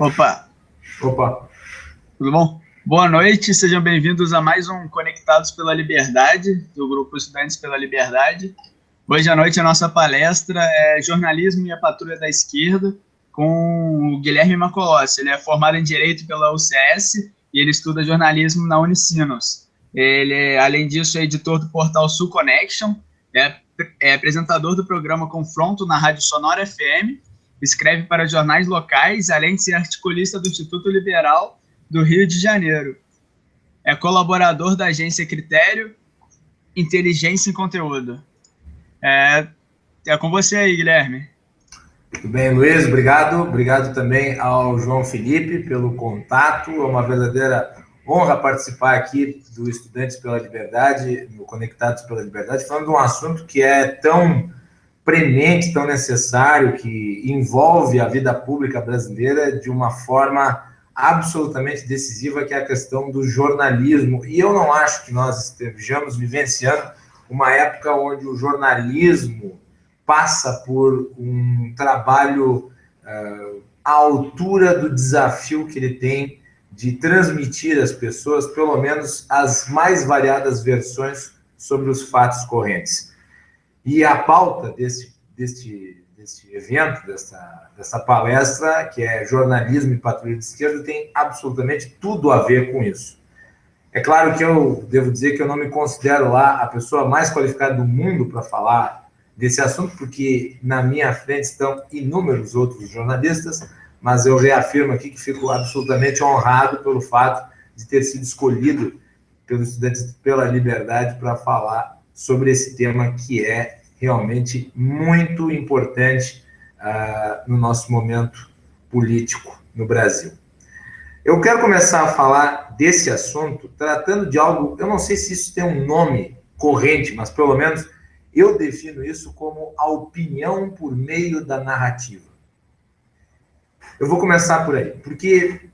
Opa! Opa! Tudo bom? Boa noite, sejam bem-vindos a mais um Conectados pela Liberdade, do Grupo Estudantes pela Liberdade. Hoje à noite a nossa palestra é Jornalismo e a Patrulha da Esquerda, com o Guilherme Macolossi. Ele é formado em Direito pela UCS e ele estuda jornalismo na Unicinos. Ele, além disso, é editor do portal Sul Connection, é, é apresentador do programa Confronto na Rádio Sonora FM, escreve para jornais locais, além de ser articulista do Instituto Liberal do Rio de Janeiro. É colaborador da agência Critério, Inteligência e Conteúdo. É, é com você aí, Guilherme. Tudo bem, Luiz, obrigado. Obrigado também ao João Felipe pelo contato. É uma verdadeira honra participar aqui do Estudantes pela Liberdade, no Conectados pela Liberdade, falando de um assunto que é tão premente, tão necessário, que envolve a vida pública brasileira de uma forma absolutamente decisiva, que é a questão do jornalismo. E eu não acho que nós estejamos vivenciando uma época onde o jornalismo passa por um trabalho uh, à altura do desafio que ele tem de transmitir às pessoas, pelo menos, as mais variadas versões sobre os fatos correntes. E a pauta desse, desse, desse evento, dessa, dessa palestra, que é Jornalismo e Patrulha de Esquerda, tem absolutamente tudo a ver com isso. É claro que eu devo dizer que eu não me considero lá a pessoa mais qualificada do mundo para falar desse assunto, porque na minha frente estão inúmeros outros jornalistas, mas eu reafirmo aqui que fico absolutamente honrado pelo fato de ter sido escolhido pelos estudantes pela liberdade para falar sobre esse tema que é realmente muito importante uh, no nosso momento político no Brasil. Eu quero começar a falar desse assunto tratando de algo, eu não sei se isso tem um nome corrente, mas pelo menos eu defino isso como a opinião por meio da narrativa. Eu vou começar por aí, porque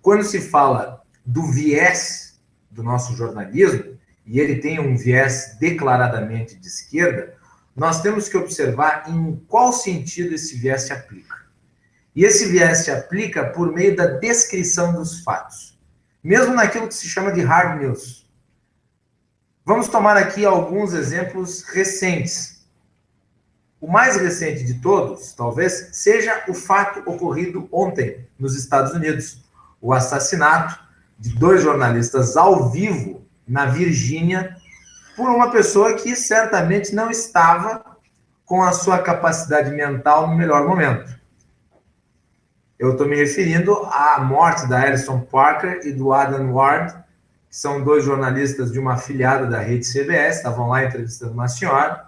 quando se fala do viés do nosso jornalismo, e ele tem um viés declaradamente de esquerda, nós temos que observar em qual sentido esse viés se aplica. E esse viés se aplica por meio da descrição dos fatos, mesmo naquilo que se chama de hard news. Vamos tomar aqui alguns exemplos recentes. O mais recente de todos, talvez, seja o fato ocorrido ontem nos Estados Unidos: o assassinato de dois jornalistas ao vivo na Virgínia por uma pessoa que certamente não estava com a sua capacidade mental no melhor momento. Eu estou me referindo à morte da Alison Parker e do Adam Ward, que são dois jornalistas de uma afiliada da rede CBS, estavam lá entrevistando uma senhora,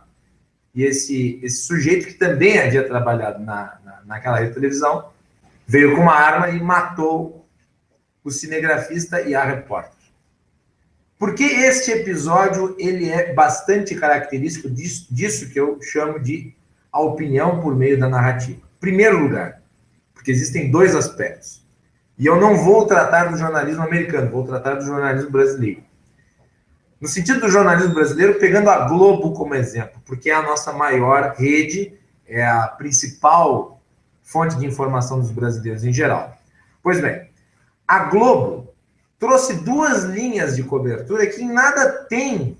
e esse, esse sujeito, que também havia trabalhado na, na, naquela rede de televisão, veio com uma arma e matou o cinegrafista e a repórter. Porque este episódio ele é bastante característico disso, disso que eu chamo de a opinião por meio da narrativa. Primeiro lugar, porque existem dois aspectos. E eu não vou tratar do jornalismo americano, vou tratar do jornalismo brasileiro. No sentido do jornalismo brasileiro, pegando a Globo como exemplo, porque é a nossa maior rede, é a principal fonte de informação dos brasileiros em geral. Pois bem, a Globo trouxe duas linhas de cobertura que nada tem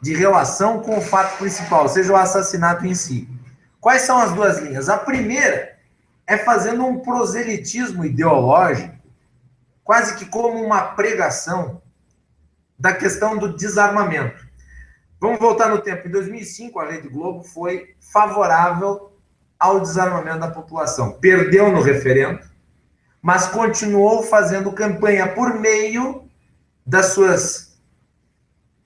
de relação com o fato principal, seja o assassinato em si. Quais são as duas linhas? A primeira é fazendo um proselitismo ideológico, quase que como uma pregação da questão do desarmamento. Vamos voltar no tempo. Em 2005, a Rede Globo foi favorável ao desarmamento da população. Perdeu no referendo, mas continuou fazendo campanha por meio das suas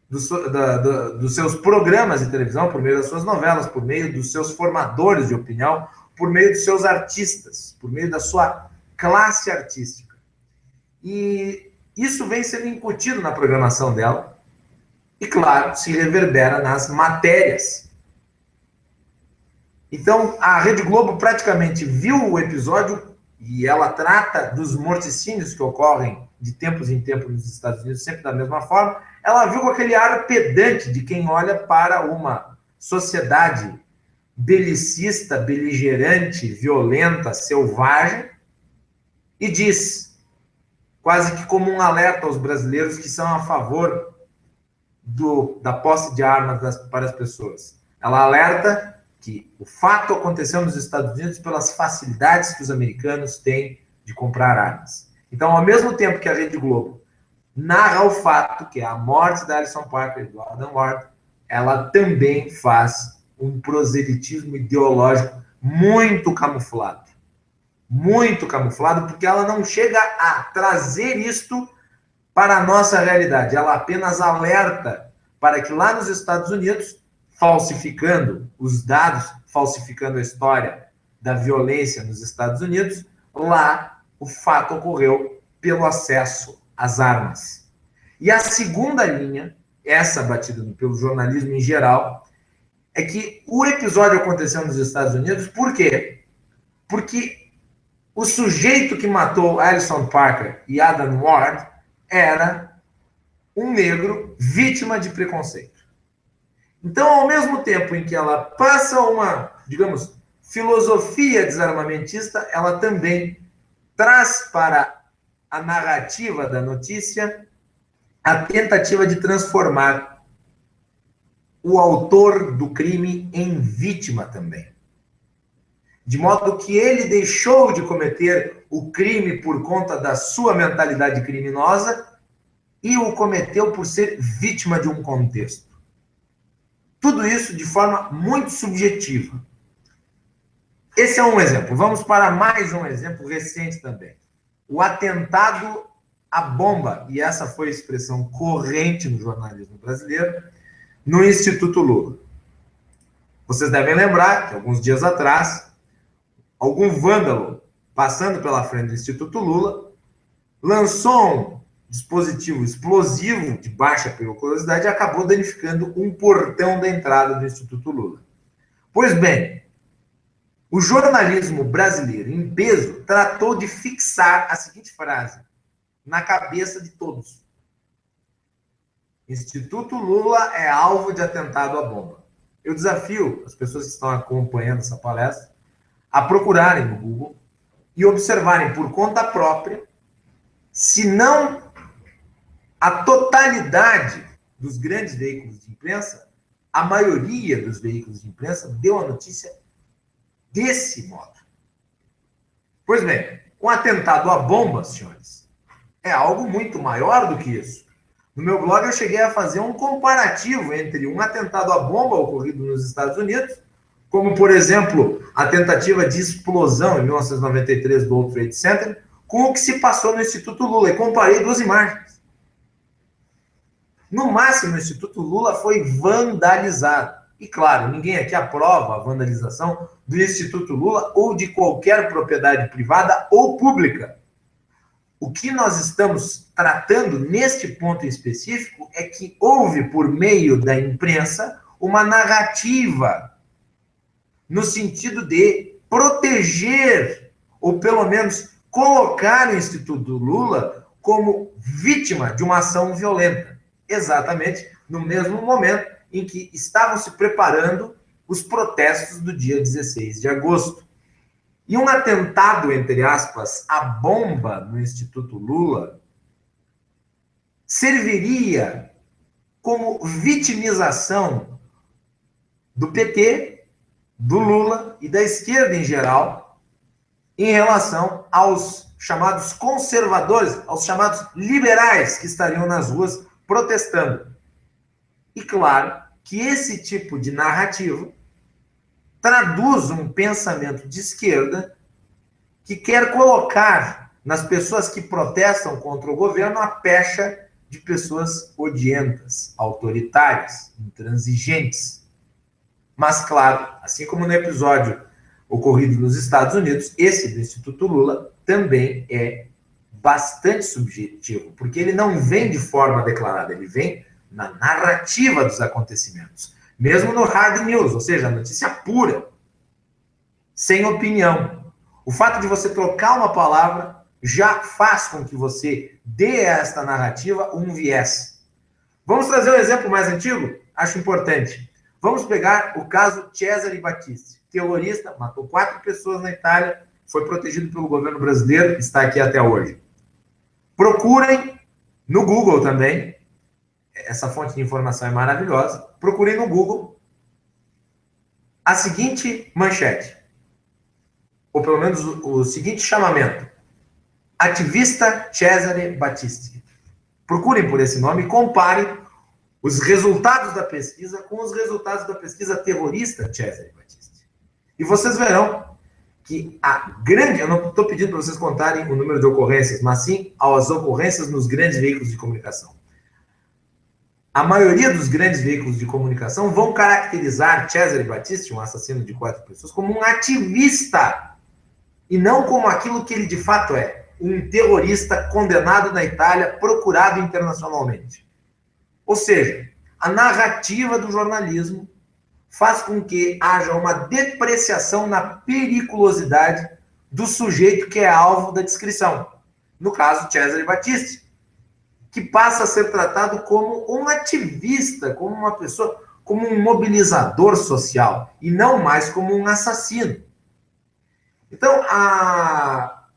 dos, da, da, dos seus programas de televisão, por meio das suas novelas, por meio dos seus formadores de opinião, por meio dos seus artistas, por meio da sua classe artística. E isso vem sendo incutido na programação dela, e claro, se reverbera nas matérias. Então, a Rede Globo praticamente viu o episódio e ela trata dos morticínios que ocorrem de tempos em tempos nos Estados Unidos, sempre da mesma forma. Ela viu com aquele ar pedante de quem olha para uma sociedade belicista, beligerante, violenta, selvagem, e diz, quase que como um alerta aos brasileiros que são a favor do, da posse de armas das, para as pessoas. Ela alerta que o fato aconteceu nos Estados Unidos pelas facilidades que os americanos têm de comprar armas. Então, ao mesmo tempo que a Rede Globo narra o fato que é a morte da Alison Parker e do Adam Ward, ela também faz um proselitismo ideológico muito camuflado. Muito camuflado, porque ela não chega a trazer isto para a nossa realidade. Ela apenas alerta para que lá nos Estados Unidos, falsificando os dados, falsificando a história da violência nos Estados Unidos, lá o fato ocorreu pelo acesso às armas. E a segunda linha, essa batida pelo jornalismo em geral, é que o episódio aconteceu nos Estados Unidos, por quê? Porque o sujeito que matou Alison Parker e Adam Ward era um negro vítima de preconceito. Então, ao mesmo tempo em que ela passa uma, digamos, filosofia desarmamentista, ela também traz para a narrativa da notícia a tentativa de transformar o autor do crime em vítima também. De modo que ele deixou de cometer o crime por conta da sua mentalidade criminosa e o cometeu por ser vítima de um contexto. Tudo isso de forma muito subjetiva. Esse é um exemplo. Vamos para mais um exemplo recente também. O atentado à bomba, e essa foi a expressão corrente no jornalismo brasileiro, no Instituto Lula. Vocês devem lembrar que alguns dias atrás, algum vândalo passando pela frente do Instituto Lula lançou um dispositivo explosivo de baixa periculosidade acabou danificando um portão da entrada do Instituto Lula. Pois bem, o jornalismo brasileiro, em peso, tratou de fixar a seguinte frase na cabeça de todos: Instituto Lula é alvo de atentado à bomba. Eu desafio as pessoas que estão acompanhando essa palestra a procurarem no Google e observarem por conta própria se não a totalidade dos grandes veículos de imprensa, a maioria dos veículos de imprensa deu a notícia desse modo. Pois bem, um atentado à bomba, senhores, é algo muito maior do que isso. No meu blog eu cheguei a fazer um comparativo entre um atentado à bomba ocorrido nos Estados Unidos, como por exemplo a tentativa de explosão em 1993 do World Trade Center, com o que se passou no Instituto Lula e comparei duas imagens. No máximo, o Instituto Lula foi vandalizado. E claro, ninguém aqui aprova a vandalização do Instituto Lula ou de qualquer propriedade privada ou pública. O que nós estamos tratando neste ponto em específico é que houve, por meio da imprensa, uma narrativa no sentido de proteger, ou pelo menos colocar o Instituto Lula como vítima de uma ação violenta. Exatamente no mesmo momento em que estavam se preparando os protestos do dia 16 de agosto. E um atentado, entre aspas, à bomba no Instituto Lula serviria como vitimização do PT, do Lula e da esquerda em geral em relação aos chamados conservadores, aos chamados liberais que estariam nas ruas protestando. E claro, que esse tipo de narrativa traduz um pensamento de esquerda que quer colocar nas pessoas que protestam contra o governo a pecha de pessoas odientas, autoritárias, intransigentes. Mas, claro, assim como no episódio ocorrido nos Estados Unidos, esse do Instituto Lula também é bastante subjetivo, porque ele não vem de forma declarada, ele vem na narrativa dos acontecimentos. Mesmo no hard news, ou seja, notícia pura, sem opinião. O fato de você trocar uma palavra já faz com que você dê a esta narrativa um viés. Vamos trazer um exemplo mais antigo? Acho importante. Vamos pegar o caso Cesare Battisti, terrorista, matou quatro pessoas na Itália foi protegido pelo governo brasileiro, está aqui até hoje. Procurem no Google também, essa fonte de informação é maravilhosa. Procurem no Google a seguinte manchete, ou pelo menos o, seguinte chamamento: Ativista Cesare Battisti. Procurem por esse nome e comparem os resultados da pesquisa com os resultados da pesquisa terrorista Cesare Battisti. E vocês verão que a grande, eu não estou pedindo para vocês contarem o número de ocorrências, mas sim as ocorrências nos grandes veículos de comunicação. A maioria dos grandes veículos de comunicação vão caracterizar Cesare Battisti, um assassino de quatro pessoas, como um ativista e não como aquilo que ele de fato é um terrorista condenado na Itália, procurado internacionalmente. Ou seja, a narrativa do jornalismo faz com que haja uma depreciação na periculosidade do sujeito que é alvo da descrição. No caso, Cesare Battisti, que passa a ser tratado como um ativista, como uma pessoa, como um mobilizador social, e não mais como um assassino. Então, a,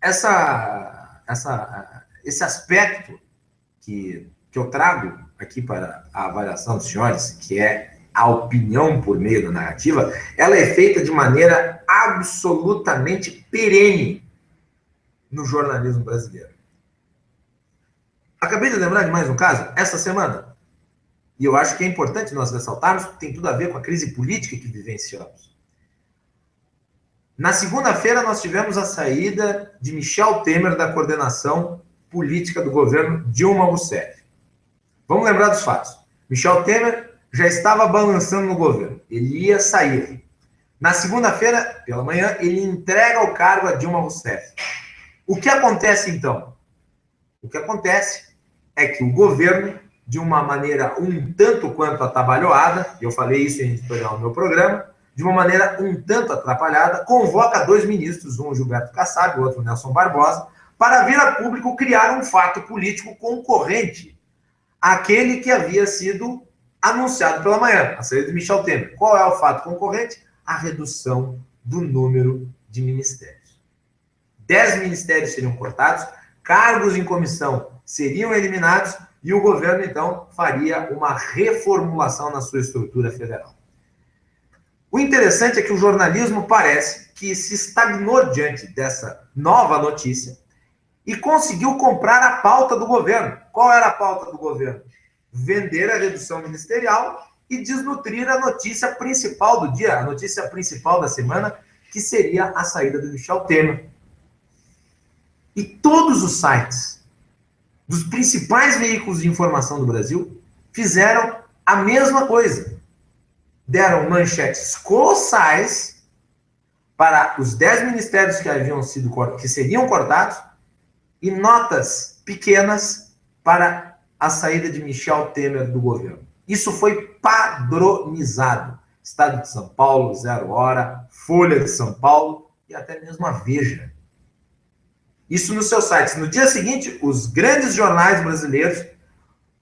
essa, essa, esse aspecto que, que eu trago aqui para a avaliação dos senhores, que é a opinião por meio da narrativa, ela é feita de maneira absolutamente perene no jornalismo brasileiro. Acabei de lembrar de mais um caso, essa semana. E eu acho que é importante nós ressaltarmos, tem tudo a ver com a crise política que vivenciamos. Na segunda-feira, nós tivemos a saída de Michel Temer da coordenação política do governo Dilma Rousseff. Vamos lembrar dos fatos. Michel Temer já estava balançando no governo. Ele ia sair. Na segunda-feira, pela manhã, ele entrega o cargo a Dilma Rousseff. O que acontece então? O que acontece é que o governo, de uma maneira um tanto quanto atabalhoada, eu falei isso em editorial no meu programa, de uma maneira um tanto atrapalhada, convoca dois ministros, um Gilberto Kassab, o outro Nelson Barbosa, para vir a público criar um fato político concorrente àquele que havia sido anunciado pela manhã, a saída de Michel Temer. Qual é o fato concorrente? A redução do número de ministérios. Dez ministérios seriam cortados, cargos em comissão seriam eliminados e o governo, então, faria uma reformulação na sua estrutura federal. O interessante é que o jornalismo parece que se estagnou diante dessa nova notícia e conseguiu comprar a pauta do governo. Qual era a pauta do governo? Vender a redução ministerial e desnutrir a notícia principal do dia, a notícia principal da semana, que seria a saída do Michel Temer. E todos os sites dos principais veículos de informação do Brasil fizeram a mesma coisa deram manchetes colossais para os dez ministérios que haviam sido que seriam cortados e notas pequenas para a saída de Michel Temer do governo. Isso foi padronizado. Estado de São Paulo, Zero Hora, Folha de São Paulo e até mesmo a Veja. Isso nos seus sites. No dia seguinte, os grandes jornais brasileiros,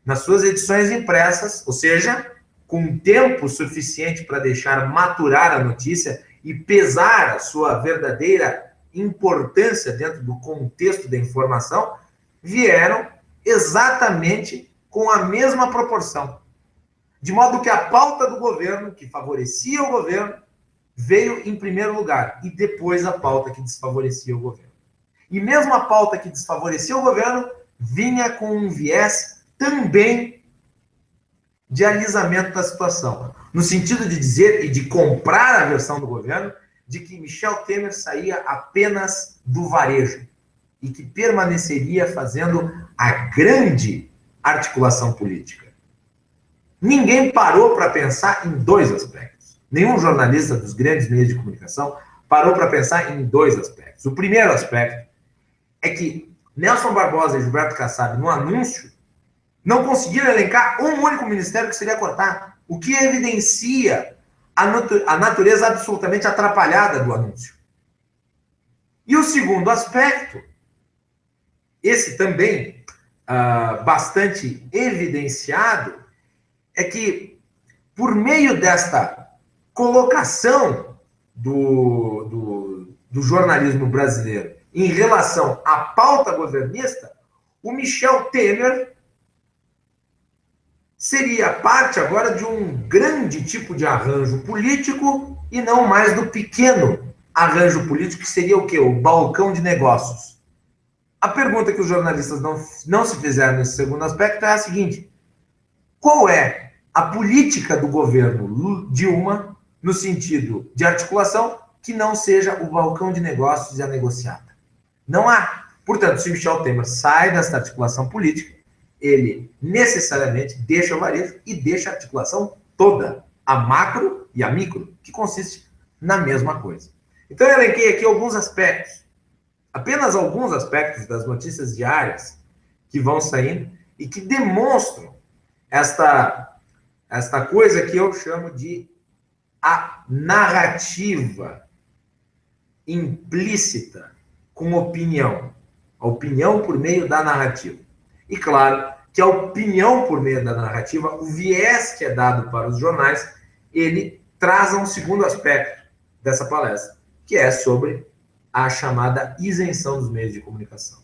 nas suas edições impressas, ou seja, com tempo suficiente para deixar maturar a notícia e pesar a sua verdadeira importância dentro do contexto da informação, vieram exatamente com a mesma proporção. De modo que a pauta do governo, que favorecia o governo, veio em primeiro lugar, e depois a pauta que desfavorecia o governo. E mesmo a pauta que desfavorecia o governo vinha com um viés também de alisamento da situação, no sentido de dizer e de comprar a versão do governo de que Michel Temer saía apenas do varejo e que permaneceria fazendo a grande articulação política. Ninguém parou para pensar em dois aspectos. Nenhum jornalista dos grandes meios de comunicação parou para pensar em dois aspectos. O primeiro aspecto é que Nelson Barbosa e Gilberto Kassab, no anúncio não conseguiram elencar um único ministério que seria cortar, o que evidencia a, natu a natureza absolutamente atrapalhada do anúncio. E o segundo aspecto, esse também uh, bastante evidenciado, é que, por meio desta colocação do, do, do jornalismo brasileiro em relação à pauta governista, o Michel Temer seria parte agora de um grande tipo de arranjo político e não mais do pequeno arranjo político, que seria o quê? O balcão de negócios. A pergunta que os jornalistas não, não se fizeram nesse segundo aspecto é a seguinte: qual é a política do governo Dilma no sentido de articulação que não seja o balcão de negócios e a negociada? Não há. Portanto, se Michel Temer sai dessa articulação política, ele necessariamente deixa o varejo e deixa a articulação toda, a macro e a micro, que consiste na mesma coisa. Então, eu elenquei aqui alguns aspectos, apenas alguns aspectos das notícias diárias que vão saindo e que demonstram esta, esta coisa que eu chamo de a narrativa implícita com opinião. A opinião por meio da narrativa. E claro que a opinião por meio da narrativa, o viés que é dado para os jornais, ele traz um segundo aspecto dessa palestra, que é sobre a chamada isenção dos meios de comunicação.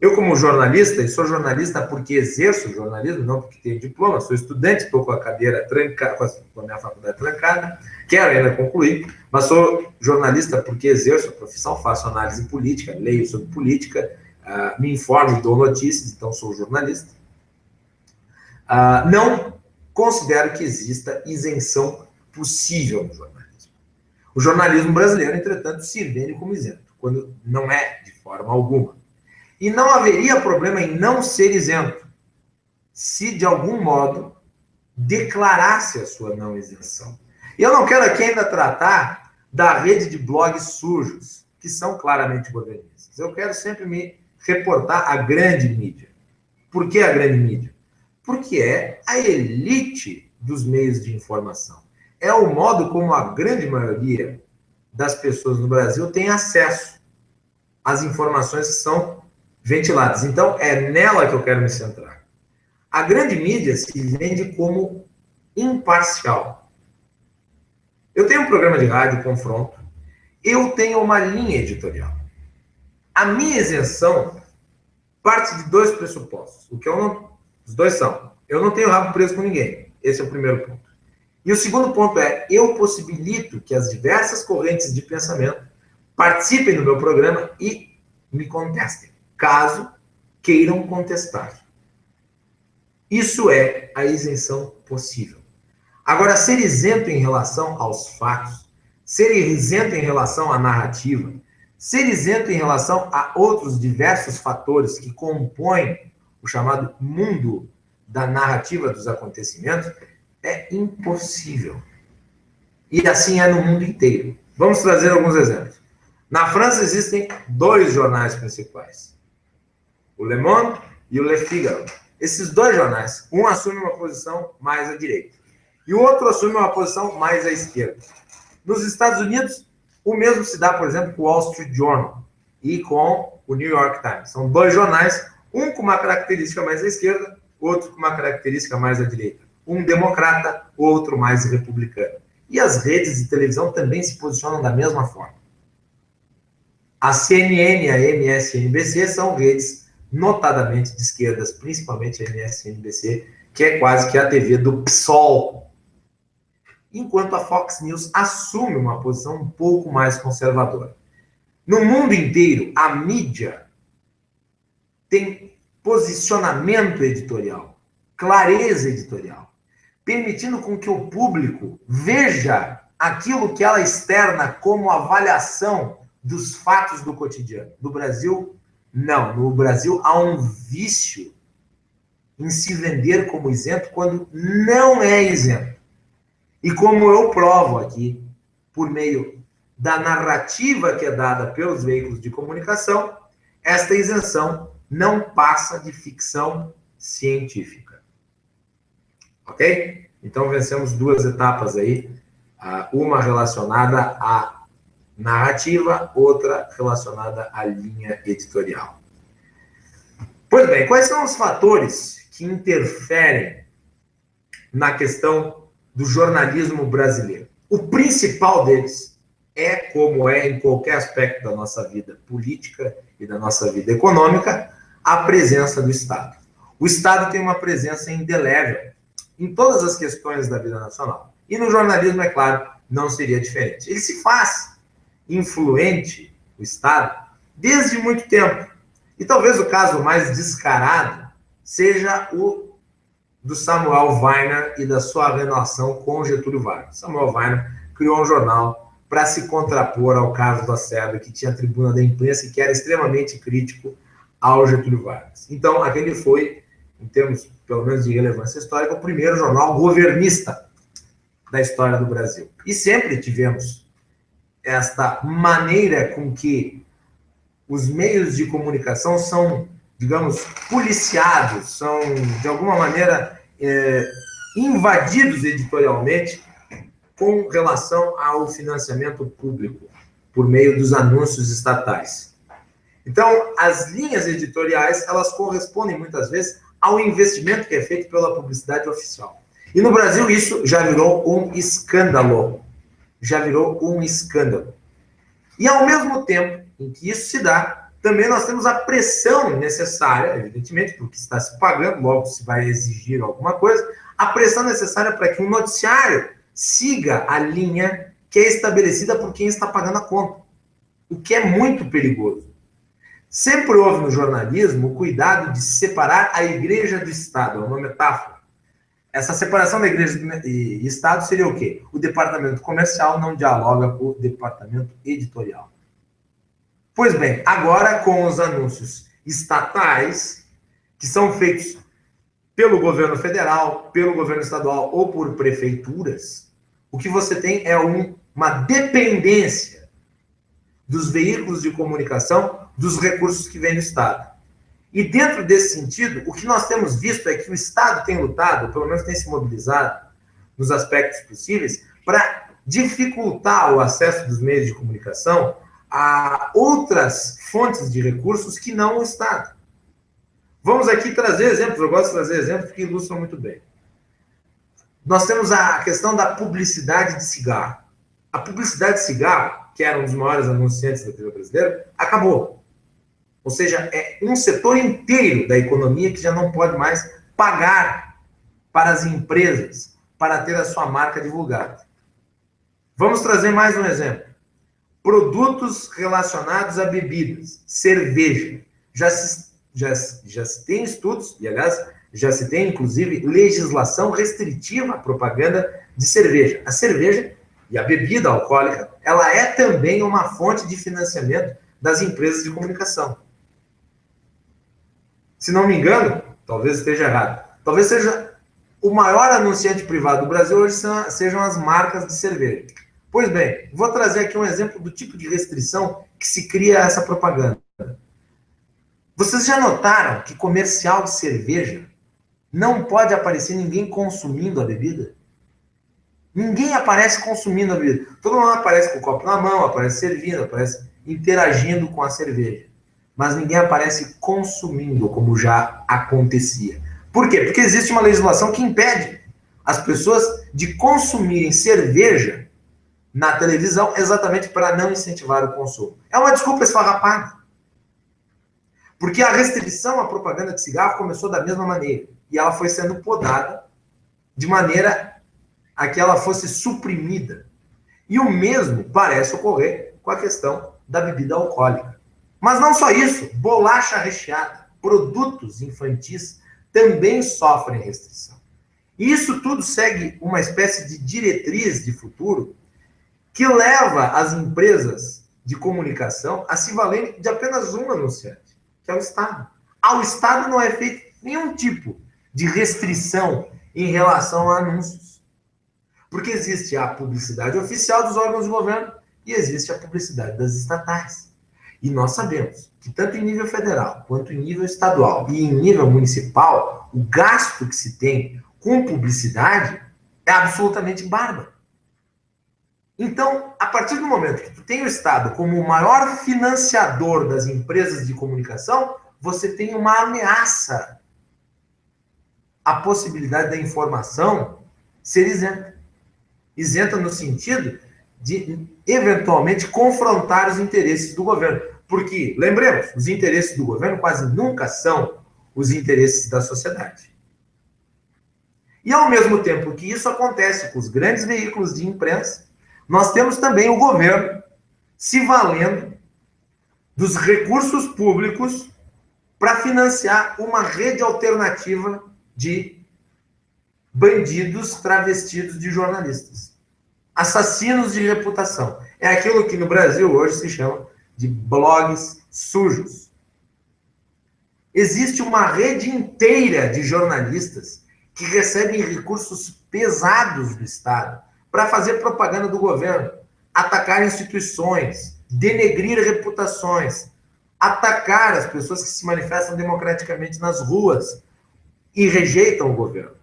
Eu, como jornalista, e sou jornalista porque exerço jornalismo, não porque tenho diploma, sou estudante, estou com a cadeira trancada, com a minha faculdade trancada, quero ainda concluir, mas sou jornalista porque exerço a profissão, faço análise política, leio sobre política, uh, me informo, dou notícias, então sou jornalista. Uh, não considero que exista isenção possível no jornalismo. O jornalismo brasileiro, entretanto, se vende como isento, quando não é de forma alguma. E não haveria problema em não ser isento, se de algum modo declarasse a sua não isenção. E eu não quero aqui ainda tratar da rede de blogs sujos, que são claramente governistas. Eu quero sempre me reportar a grande mídia. Por que a grande mídia? Porque é a elite dos meios de informação. É o modo como a grande maioria das pessoas no Brasil tem acesso às informações que são ventiladas. Então, é nela que eu quero me centrar. A grande mídia se vende como imparcial. Eu tenho um programa de rádio, Confronto, eu tenho uma linha editorial. A minha isenção parte de dois pressupostos. O que eu não, os dois são: eu não tenho rabo preso com ninguém. Esse é o primeiro ponto. E o segundo ponto é: eu possibilito que as diversas correntes de pensamento participem do meu programa e me contestem caso queiram contestar. Isso é a isenção possível. Agora, ser isento em relação aos fatos, ser isento em relação à narrativa, ser isento em relação a outros diversos fatores que compõem o chamado mundo da narrativa dos acontecimentos, é impossível. E assim é no mundo inteiro. Vamos trazer alguns exemplos. Na França existem dois jornais principais o Le Monde e o Le Figaro. Esses dois jornais, um assume uma posição mais à direita e o outro assume uma posição mais à esquerda. Nos Estados Unidos, o mesmo se dá, por exemplo, com o Wall Street Journal e com o New York Times. São dois jornais, um com uma característica mais à esquerda, outro com uma característica mais à direita. Um democrata, outro mais republicano. E as redes de televisão também se posicionam da mesma forma. A CNN a MSNBC são redes notadamente de esquerdas, principalmente a MSNBC, que é quase que a TV do PSOL. Enquanto a Fox News assume uma posição um pouco mais conservadora. No mundo inteiro, a mídia tem posicionamento editorial, clareza editorial, permitindo com que o público veja aquilo que ela externa como avaliação dos fatos do cotidiano. No Brasil, não, no Brasil há um vício em se vender como isento quando não é isento. E como eu provo aqui, por meio da narrativa que é dada pelos veículos de comunicação, esta isenção não passa de ficção científica. Ok? Então vencemos duas etapas aí, uma relacionada a narrativa, outra relacionada à linha editorial. Pois bem, quais são os fatores que interferem na questão do jornalismo brasileiro? O principal deles é como é em qualquer aspecto da nossa vida política e da nossa vida econômica, a presença do Estado. O Estado tem uma presença indelével em todas as questões da vida nacional. E no jornalismo, é claro, não seria diferente. Ele se faz influente, o Estado, desde muito tempo. E talvez o caso mais descarado seja o do Samuel Weiner e da sua relação com Getúlio Vargas. Samuel Weiner criou um jornal para se contrapor ao caso da Serra, que tinha a tribuna da imprensa e que era extremamente crítico ao Getúlio Vargas. Então, aquele foi, em termos, pelo menos, de relevância histórica, o primeiro jornal governista da história do Brasil. E sempre tivemos esta maneira com que os meios de comunicação são, digamos, policiados, são, de alguma maneira, é, invadidos editorialmente com relação ao financiamento público, por meio dos anúncios estatais. Então, as linhas editoriais, elas correspondem muitas vezes ao investimento que é feito pela publicidade oficial. E no Brasil isso já virou um escândalo. Já virou um escândalo. E ao mesmo tempo em que isso se dá, também nós temos a pressão necessária, evidentemente, porque está se pagando, logo se vai exigir alguma coisa, a pressão necessária para que um noticiário siga a linha que é estabelecida por quem está pagando a conta. O que é muito perigoso. Sempre houve no jornalismo o cuidado de separar a igreja do Estado, é uma metáfora. Essa separação da igreja e Estado seria o quê? O departamento comercial não dialoga com o departamento editorial. Pois bem, agora com os anúncios estatais, que são feitos pelo governo federal, pelo governo estadual ou por prefeituras, o que você tem é um, uma dependência dos veículos de comunicação dos recursos que vêm do Estado. E dentro desse sentido, o que nós temos visto é que o Estado tem lutado, pelo menos tem se mobilizado, nos aspectos possíveis, para dificultar o acesso dos meios de comunicação a outras fontes de recursos que não o Estado. Vamos aqui trazer exemplos, eu gosto de trazer exemplos que ilustram muito bem. Nós temos a questão da publicidade de cigarro. A publicidade de cigarro, que era um dos maiores anunciantes da TV brasileira, acabou. Ou seja, é um setor inteiro da economia que já não pode mais pagar para as empresas para ter a sua marca divulgada. Vamos trazer mais um exemplo. Produtos relacionados a bebidas, cerveja. Já se, já, já se tem estudos, e aliás, já se tem inclusive legislação restritiva à propaganda de cerveja. A cerveja e a bebida alcoólica, ela é também uma fonte de financiamento das empresas de comunicação. Se não me engano, talvez esteja errado, talvez seja o maior anunciante privado do Brasil hoje sejam as marcas de cerveja. Pois bem, vou trazer aqui um exemplo do tipo de restrição que se cria essa propaganda. Vocês já notaram que comercial de cerveja não pode aparecer ninguém consumindo a bebida? Ninguém aparece consumindo a bebida. Todo mundo aparece com o copo na mão, aparece servindo, aparece interagindo com a cerveja mas ninguém aparece consumindo, como já acontecia. Por quê? Porque existe uma legislação que impede as pessoas de consumirem cerveja na televisão exatamente para não incentivar o consumo. É uma desculpa esfarrapada. Porque a restrição à propaganda de cigarro começou da mesma maneira. E ela foi sendo podada de maneira a que ela fosse suprimida. E o mesmo parece ocorrer com a questão da bebida alcoólica. Mas não só isso, bolacha recheada, produtos infantis também sofrem restrição. E isso tudo segue uma espécie de diretriz de futuro que leva as empresas de comunicação a se valerem de apenas um anunciante, que é o Estado. Ao Estado não é feito nenhum tipo de restrição em relação a anúncios. Porque existe a publicidade oficial dos órgãos de governo e existe a publicidade das estatais. E nós sabemos que tanto em nível federal quanto em nível estadual e em nível municipal, o gasto que se tem com publicidade é absolutamente bárbaro. Então, a partir do momento que tu tem o Estado como o maior financiador das empresas de comunicação, você tem uma ameaça à possibilidade da informação ser isenta. Isenta no sentido de eventualmente confrontar os interesses do governo. Porque, lembremos, os interesses do governo quase nunca são os interesses da sociedade. E ao mesmo tempo que isso acontece com os grandes veículos de imprensa, nós temos também o governo se valendo dos recursos públicos para financiar uma rede alternativa de bandidos travestidos de jornalistas. Assassinos de reputação. É aquilo que no Brasil hoje se chama de blogs sujos. Existe uma rede inteira de jornalistas que recebem recursos pesados do Estado para fazer propaganda do governo, atacar instituições, denegrir reputações, atacar as pessoas que se manifestam democraticamente nas ruas e rejeitam o governo.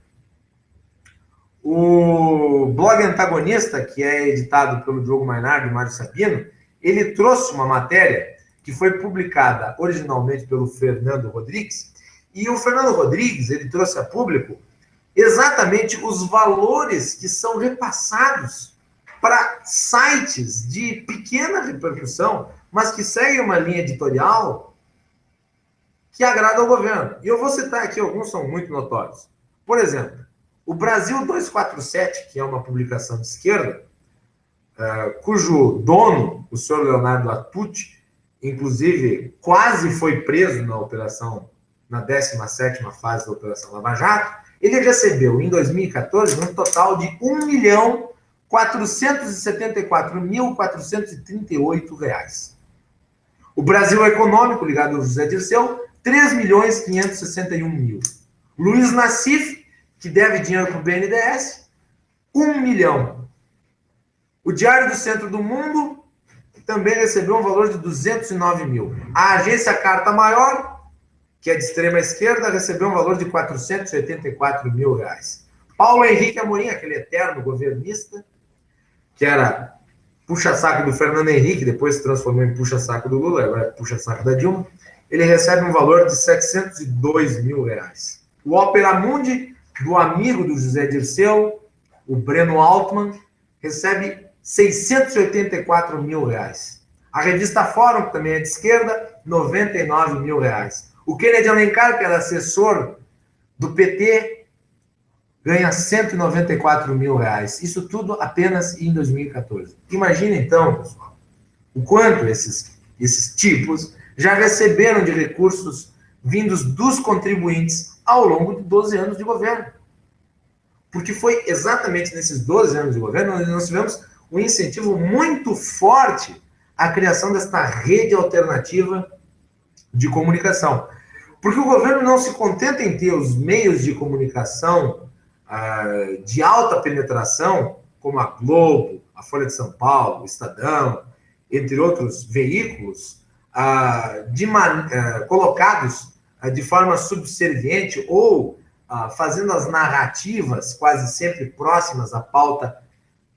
O blog antagonista, que é editado pelo Diogo Mainardi e Mário Sabino, ele trouxe uma matéria que foi publicada originalmente pelo Fernando Rodrigues, e o Fernando Rodrigues, ele trouxe a público exatamente os valores que são repassados para sites de pequena repercussão, mas que seguem uma linha editorial que agrada ao governo. E eu vou citar aqui, alguns são muito notórios. Por exemplo, o Brasil 247, que é uma publicação de esquerda, uh, cujo dono, o senhor Leonardo Atucci, inclusive quase foi preso na operação, na 17ª fase da Operação Lava Jato, ele recebeu em 2014 um total de R$ 1 milhão 474.438 reais. O Brasil Econômico, ligado ao José Dirceu, 3 milhões 561 mil. Luiz Nassif, que deve dinheiro para o BNDES, 1 milhão. O Diário do Centro do Mundo também recebeu um valor de 209 mil. A agência Carta Maior, que é de extrema esquerda, recebeu um valor de 484 mil reais. Paulo Henrique Amorim, aquele eterno governista, que era puxa-saco do Fernando Henrique, depois se transformou em puxa-saco do Lula, agora é puxa-saco da Dilma, ele recebe um valor de 702 mil reais. O Opera Mundi do amigo do José Dirceu, o Breno Altman, recebe 684 mil reais. A revista Fórum, que também é de esquerda, 99 mil reais. O Kennedy Alencar, que era assessor do PT, ganha 194 mil reais. Isso tudo apenas em 2014. Imagina então, pessoal, o quanto esses, esses tipos já receberam de recursos vindos dos contribuintes ao longo de 12 anos de governo. Porque foi exatamente nesses 12 anos de governo onde nós tivemos um incentivo muito forte à criação desta rede alternativa de comunicação. Porque o governo não se contenta em ter os meios de comunicação ah, de alta penetração, como a Globo, a Folha de São Paulo, o Estadão, entre outros veículos, ah, de, ah, colocados de forma subserviente ou ah, fazendo as narrativas quase sempre próximas à pauta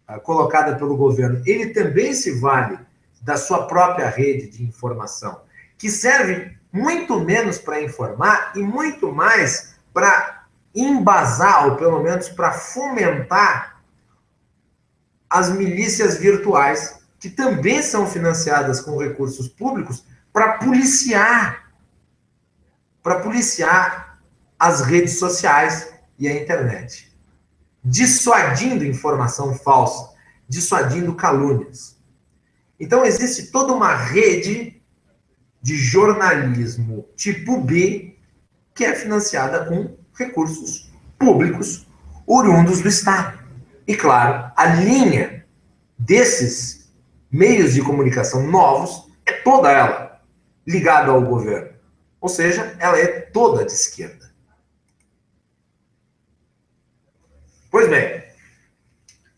ah, colocada pelo governo, ele também se vale da sua própria rede de informação, que serve muito menos para informar e muito mais para embasar, ou pelo menos para fomentar as milícias virtuais, que também são financiadas com recursos públicos para policiar para policiar as redes sociais e a internet, dissuadindo informação falsa, dissuadindo calúnias. Então, existe toda uma rede de jornalismo tipo B que é financiada com recursos públicos oriundos do Estado. E, claro, a linha desses meios de comunicação novos é toda ela ligada ao governo. Ou seja, ela é toda de esquerda. Pois bem,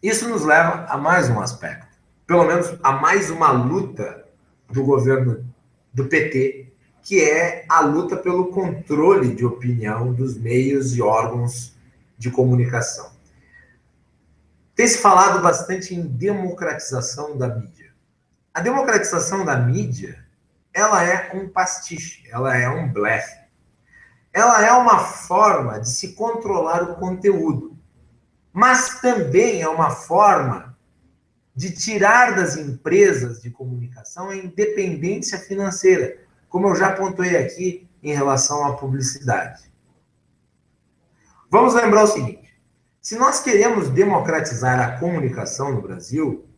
isso nos leva a mais um aspecto, pelo menos a mais uma luta do governo do PT, que é a luta pelo controle de opinião dos meios e órgãos de comunicação. Tem se falado bastante em democratização da mídia. A democratização da mídia ela é um pastiche, ela é um blefe. Ela é uma forma de se controlar o conteúdo, mas também é uma forma de tirar das empresas de comunicação a independência financeira, como eu já pontuei aqui em relação à publicidade. Vamos lembrar o seguinte: se nós queremos democratizar a comunicação no Brasil,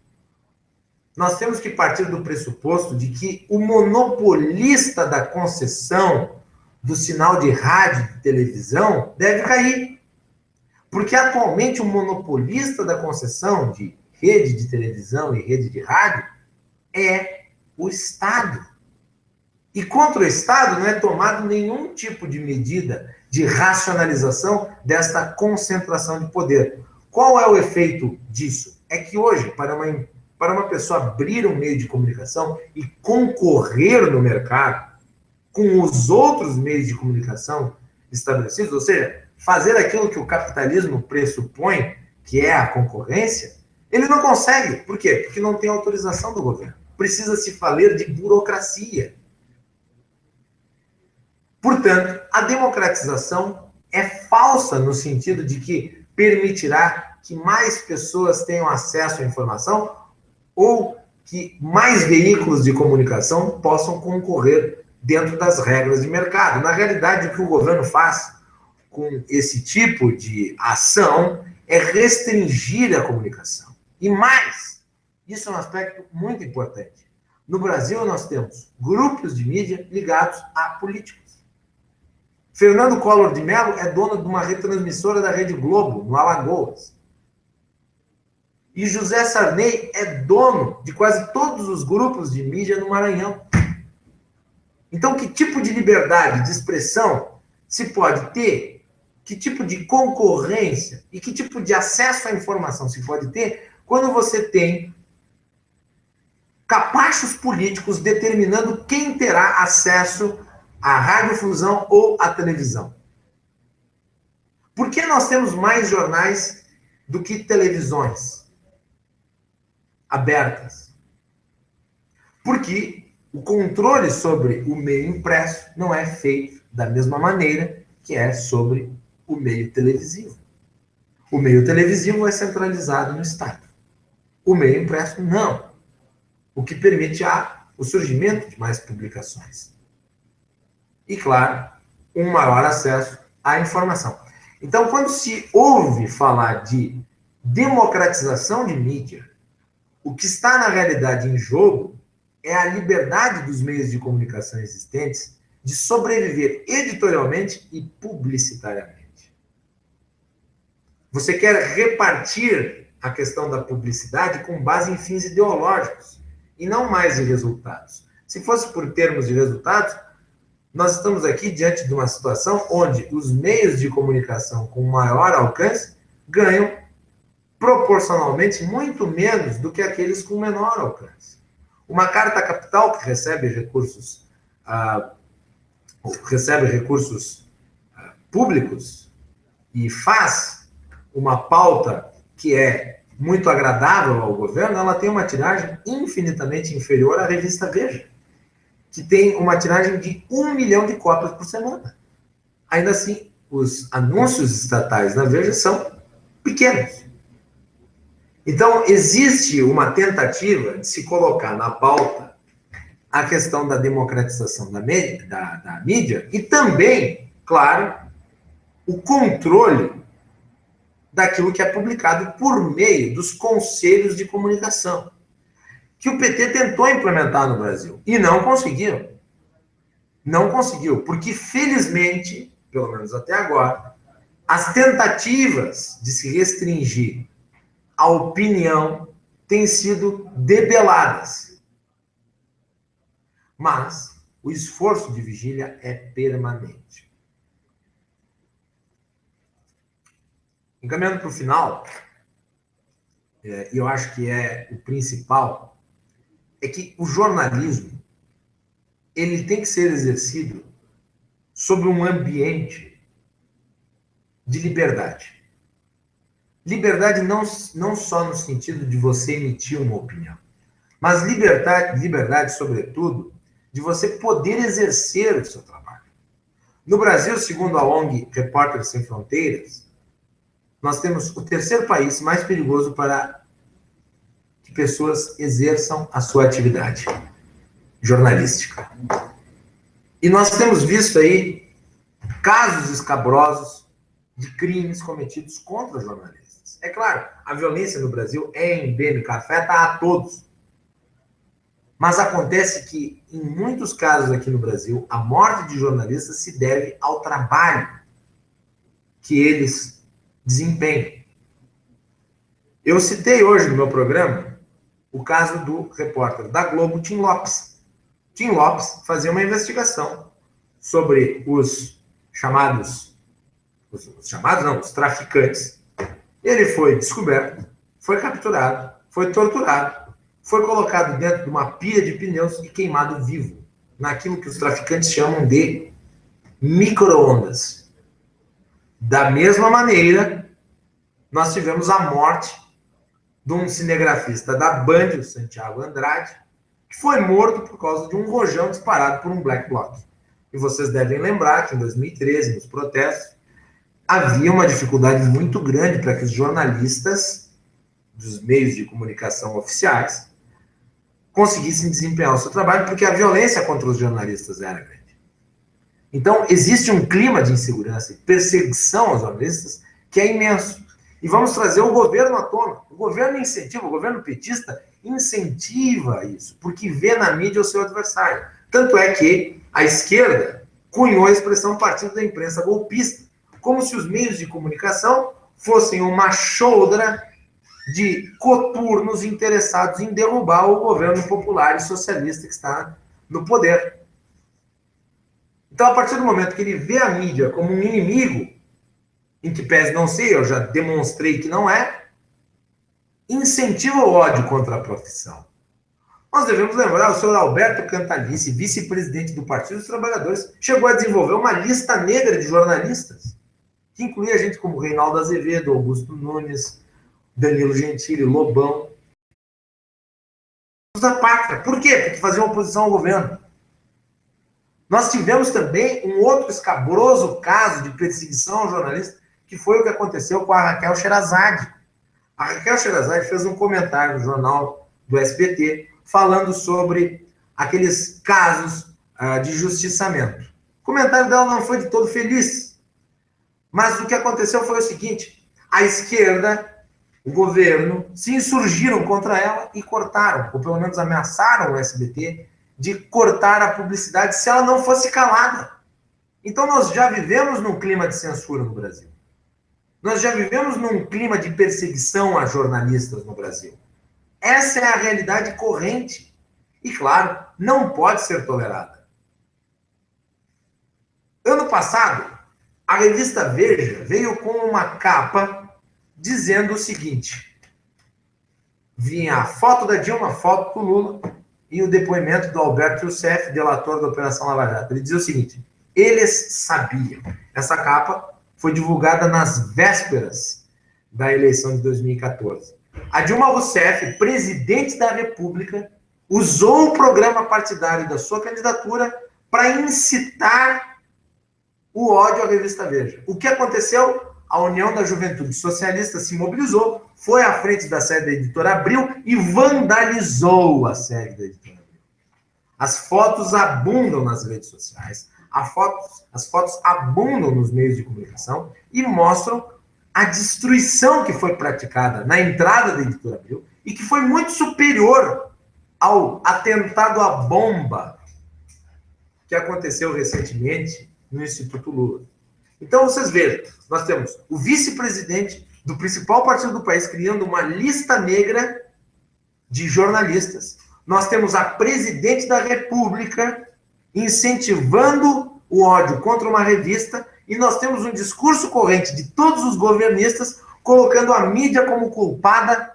nós temos que partir do pressuposto de que o monopolista da concessão do sinal de rádio e televisão deve cair. Porque atualmente o monopolista da concessão de rede de televisão e rede de rádio é o Estado. E contra o Estado não é tomado nenhum tipo de medida de racionalização desta concentração de poder. Qual é o efeito disso? É que hoje, para uma, para uma pessoa abrir um meio de comunicação e concorrer no mercado com os outros meios de comunicação estabelecidos, ou seja, fazer aquilo que o capitalismo pressupõe, que é a concorrência, ele não consegue. Por quê? Porque não tem autorização do governo. Precisa se falar de burocracia. Portanto, a democratização é falsa no sentido de que permitirá que mais pessoas tenham acesso à informação ou que mais veículos de comunicação possam concorrer dentro das regras de mercado. Na realidade, o que o governo faz com esse tipo de ação é restringir a comunicação. E mais, isso é um aspecto muito importante. No Brasil, nós temos grupos de mídia ligados a políticos. Fernando Collor de Mello é dono de uma retransmissora da Rede Globo, no Alagoas. E José Sarney é dono de quase todos os grupos de mídia no Maranhão. Então, que tipo de liberdade de expressão se pode ter? Que tipo de concorrência e que tipo de acesso à informação se pode ter quando você tem capachos políticos determinando quem terá acesso a radiodifusão ou a televisão. Por que nós temos mais jornais do que televisões abertas? Porque o controle sobre o meio impresso não é feito da mesma maneira que é sobre o meio televisivo. O meio televisivo é centralizado no Estado. O meio impresso não. O que permite a, o surgimento de mais publicações e, claro, um maior acesso à informação. Então, quando se ouve falar de democratização de mídia, o que está na realidade em jogo é a liberdade dos meios de comunicação existentes de sobreviver editorialmente e publicitariamente. Você quer repartir a questão da publicidade com base em fins ideológicos e não mais em resultados. Se fosse por termos de resultados, nós estamos aqui diante de uma situação onde os meios de comunicação com maior alcance ganham proporcionalmente muito menos do que aqueles com menor alcance. Uma carta capital que recebe recursos ah, recebe recursos ah, públicos e faz uma pauta que é muito agradável ao governo, ela tem uma tiragem infinitamente inferior à revista Veja que tem uma tiragem de um milhão de cópias por semana. Ainda assim, os anúncios estatais na Veja são pequenos. Então, existe uma tentativa de se colocar na pauta a questão da democratização da, mídia, da, da mídia e também, claro, o controle daquilo que é publicado por meio dos conselhos de comunicação que o PT tentou implementar no Brasil e não conseguiu. Não conseguiu, porque felizmente, pelo menos até agora, as tentativas de se restringir a opinião têm sido debeladas. Mas o esforço de vigília é permanente. Encaminhando para o final, é, eu acho que é o principal é que o jornalismo ele tem que ser exercido sobre um ambiente de liberdade. Liberdade não, não só no sentido de você emitir uma opinião, mas liberdade, liberdade, sobretudo, de você poder exercer o seu trabalho. No Brasil, segundo a ONG Repórteres Sem Fronteiras, nós temos o terceiro país mais perigoso para que pessoas exerçam a sua atividade jornalística. E nós temos visto aí casos escabrosos de crimes cometidos contra jornalistas. É claro, a violência no Brasil é endêmica, afeta a todos. Mas acontece que, em muitos casos aqui no Brasil, a morte de jornalistas se deve ao trabalho que eles desempenham. Eu citei hoje no meu programa o caso do repórter da Globo, Tim Lopes. Tim Lopes fazia uma investigação sobre os chamados, os, os chamados não, os traficantes. Ele foi descoberto, foi capturado, foi torturado, foi colocado dentro de uma pilha de pneus e queimado vivo, naquilo que os traficantes chamam de microondas. Da mesma maneira, nós tivemos a morte de um cinegrafista da Band, o Santiago Andrade, que foi morto por causa de um rojão disparado por um black bloc. E vocês devem lembrar que em 2013, nos protestos, havia uma dificuldade muito grande para que os jornalistas dos meios de comunicação oficiais conseguissem desempenhar o seu trabalho, porque a violência contra os jornalistas era grande. Então, existe um clima de insegurança e perseguição aos jornalistas que é imenso. E vamos trazer o governo à tona. O governo incentiva, o governo petista incentiva isso, porque vê na mídia o seu adversário. Tanto é que a esquerda cunhou a expressão partido da imprensa golpista, como se os meios de comunicação fossem uma choldra de coturnos interessados em derrubar o governo popular e socialista que está no poder. Então, a partir do momento que ele vê a mídia como um inimigo, em que pese não ser, eu já demonstrei que não é, incentiva o ódio contra a profissão. Nós devemos lembrar, o senhor Alberto Cantalice, vice-presidente do Partido dos Trabalhadores, chegou a desenvolver uma lista negra de jornalistas, que incluía gente como Reinaldo Azevedo, Augusto Nunes, Danilo Gentili, Lobão. Da pátria. Por quê? Porque faziam oposição ao governo. Nós tivemos também um outro escabroso caso de perseguição ao jornalista que foi o que aconteceu com a Raquel Sherazade. A Raquel Sherazade fez um comentário no jornal do SBT falando sobre aqueles casos uh, de justiçamento. O comentário dela não foi de todo feliz. Mas o que aconteceu foi o seguinte: a esquerda, o governo, se insurgiram contra ela e cortaram, ou pelo menos ameaçaram o SBT de cortar a publicidade se ela não fosse calada. Então nós já vivemos num clima de censura no Brasil. Nós já vivemos num clima de perseguição a jornalistas no Brasil. Essa é a realidade corrente. E, claro, não pode ser tolerada. Ano passado, a revista Veja veio com uma capa dizendo o seguinte: vinha a foto da Dilma, a foto do Lula e o depoimento do Alberto Youssef, delator da Operação Lava Jato. Ele dizia o seguinte: eles sabiam. Essa capa foi divulgada nas vésperas da eleição de 2014. A Dilma Rousseff, presidente da República, usou o programa partidário da sua candidatura para incitar o ódio à revista Veja. O que aconteceu? A União da Juventude Socialista se mobilizou, foi à frente da sede da editora Abril e vandalizou a sede da editora Abril. As fotos abundam nas redes sociais as fotos abundam nos meios de comunicação e mostram a destruição que foi praticada na entrada da editora Abril e que foi muito superior ao atentado à bomba que aconteceu recentemente no Instituto Lula. Então, vocês vejam, nós temos o vice-presidente do principal partido do país criando uma lista negra de jornalistas. Nós temos a presidente da República incentivando o ódio contra uma revista, e nós temos um discurso corrente de todos os governistas colocando a mídia como culpada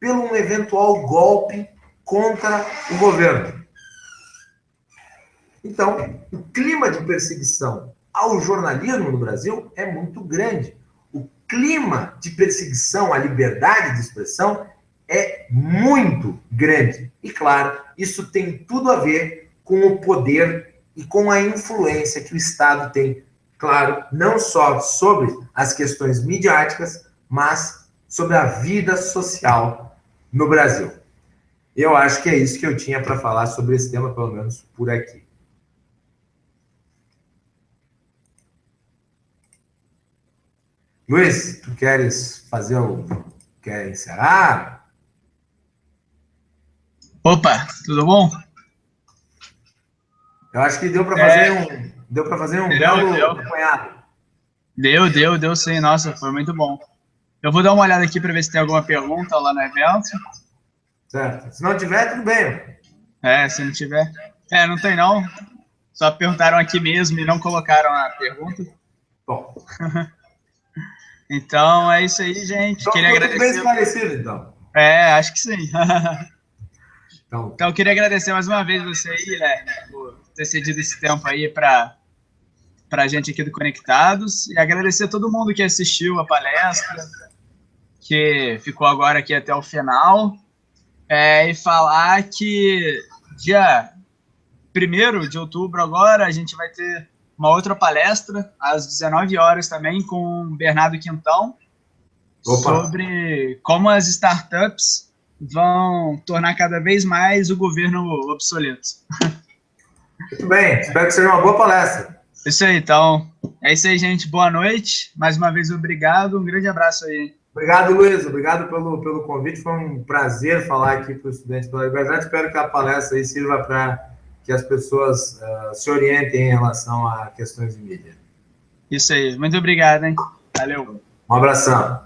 pelo um eventual golpe contra o governo. Então, o clima de perseguição ao jornalismo no Brasil é muito grande. O clima de perseguição à liberdade de expressão é muito grande. E, claro, isso tem tudo a ver com o poder e com a influência que o Estado tem, claro, não só sobre as questões midiáticas, mas sobre a vida social no Brasil. Eu acho que é isso que eu tinha para falar sobre esse tema, pelo menos por aqui. Luiz, tu queres fazer o. Quer encerrar? Opa, tudo bom? Eu acho que deu para fazer é... um. Deu para fazer um deu, belo deu. acompanhado. Deu, deu, deu sim. Nossa, foi muito bom. Eu vou dar uma olhada aqui para ver se tem alguma pergunta lá no evento. Certo. Se não tiver, tudo bem. É, se não tiver. É, não tem não. Só perguntaram aqui mesmo e não colocaram a pergunta. Bom. então é isso aí, gente. Então, queria agradecer. bem esclarecido, então. É, acho que sim. então. então, eu queria agradecer mais uma vez você aí, né, por ter cedido esse tempo aí para para a gente aqui do Conectados e agradecer a todo mundo que assistiu a palestra, que ficou agora aqui até o final é, e falar que dia 1 de outubro agora a gente vai ter uma outra palestra às 19 horas também com o Bernardo Quintão Opa. sobre como as startups vão tornar cada vez mais o governo obsoleto. Muito bem, espero que seja uma boa palestra. Isso aí, então. É isso aí, gente. Boa noite. Mais uma vez, obrigado. Um grande abraço aí. Obrigado, Luiz. Obrigado pelo, pelo convite. Foi um prazer falar aqui para os estudantes pela liberdade. Espero que a palestra aí sirva para que as pessoas uh, se orientem em relação a questões de mídia. Isso aí. Muito obrigado, hein? Valeu. Um abração.